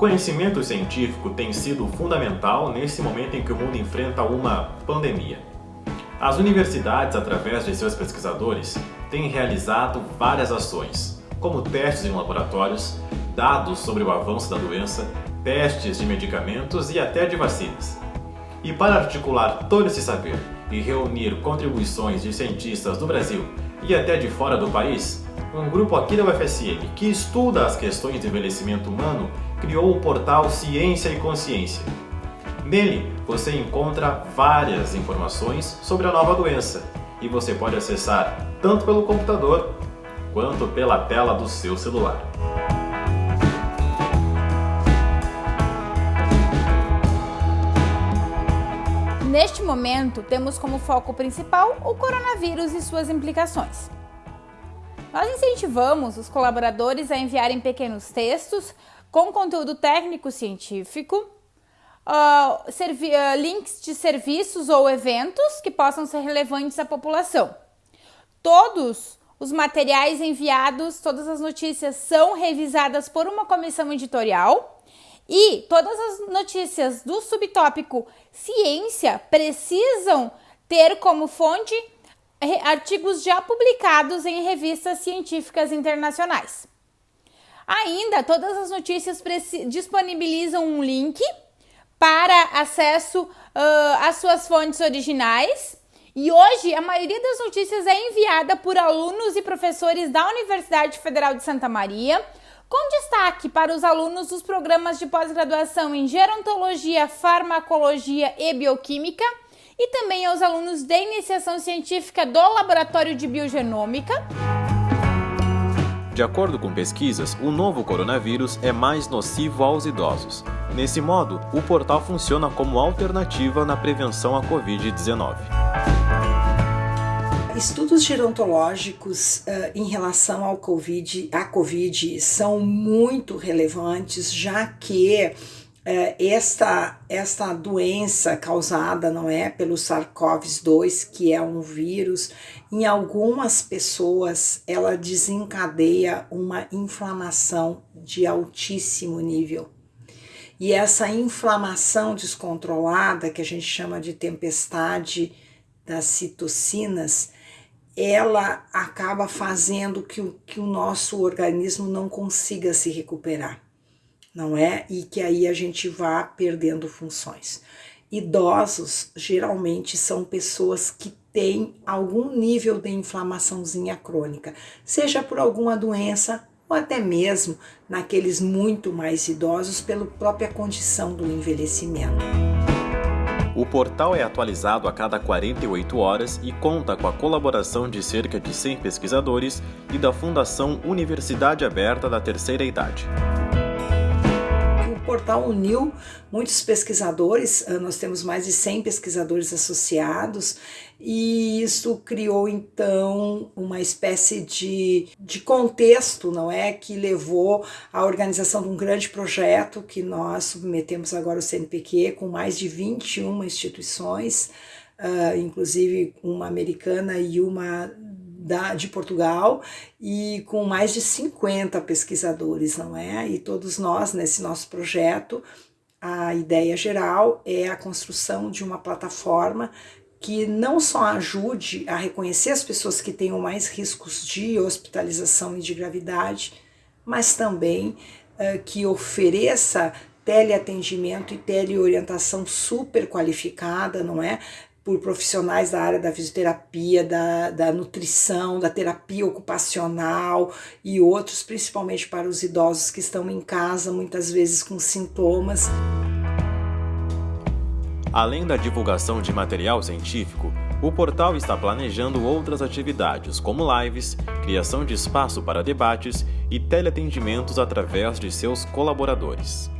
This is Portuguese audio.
conhecimento científico tem sido fundamental nesse momento em que o mundo enfrenta uma pandemia. As universidades, através de seus pesquisadores, têm realizado várias ações, como testes em laboratórios, dados sobre o avanço da doença, testes de medicamentos e até de vacinas. E para articular todo esse saber e reunir contribuições de cientistas do Brasil e até de fora do país, um grupo aqui da UFSM que estuda as questões de envelhecimento humano criou o portal Ciência e Consciência. Nele você encontra várias informações sobre a nova doença e você pode acessar tanto pelo computador quanto pela tela do seu celular. Neste momento, temos como foco principal o coronavírus e suas implicações. Nós incentivamos os colaboradores a enviarem pequenos textos com conteúdo técnico-científico, uh, uh, links de serviços ou eventos que possam ser relevantes à população. Todos os materiais enviados, todas as notícias são revisadas por uma comissão editorial e todas as notícias do subtópico ciência precisam ter como fonte artigos já publicados em revistas científicas internacionais. Ainda, todas as notícias disponibilizam um link para acesso uh, às suas fontes originais. E hoje, a maioria das notícias é enviada por alunos e professores da Universidade Federal de Santa Maria, com destaque para os alunos dos programas de pós-graduação em Gerontologia, Farmacologia e Bioquímica e também aos alunos de iniciação científica do Laboratório de Biogenômica. De acordo com pesquisas, o novo coronavírus é mais nocivo aos idosos. Nesse modo, o portal funciona como alternativa na prevenção à Covid-19. Estudos gerontológicos uh, em relação ao COVID, à COVID são muito relevantes, já que esta, esta doença causada, não é, pelo SARS-CoV-2, que é um vírus, em algumas pessoas ela desencadeia uma inflamação de altíssimo nível. E essa inflamação descontrolada, que a gente chama de tempestade das citocinas, ela acaba fazendo que o, que o nosso organismo não consiga se recuperar, não é? E que aí a gente vá perdendo funções. Idosos geralmente são pessoas que têm algum nível de inflamaçãozinha crônica, seja por alguma doença ou até mesmo naqueles muito mais idosos pela própria condição do envelhecimento. O portal é atualizado a cada 48 horas e conta com a colaboração de cerca de 100 pesquisadores e da Fundação Universidade Aberta da Terceira Idade portal uniu muitos pesquisadores, ah, nós temos mais de 100 pesquisadores associados, e isso criou então uma espécie de, de contexto, não é? Que levou à organização de um grande projeto que nós submetemos agora ao CNPq, com mais de 21 instituições, uh, inclusive uma americana e uma da, de Portugal e com mais de 50 pesquisadores, não é? E todos nós, nesse nosso projeto, a ideia geral é a construção de uma plataforma que não só ajude a reconhecer as pessoas que tenham mais riscos de hospitalização e de gravidade, mas também uh, que ofereça teleatendimento e teleorientação super qualificada, não é? Por profissionais da área da fisioterapia, da, da nutrição, da terapia ocupacional e outros, principalmente para os idosos que estão em casa, muitas vezes com sintomas. Além da divulgação de material científico, o portal está planejando outras atividades, como lives, criação de espaço para debates e teleatendimentos através de seus colaboradores.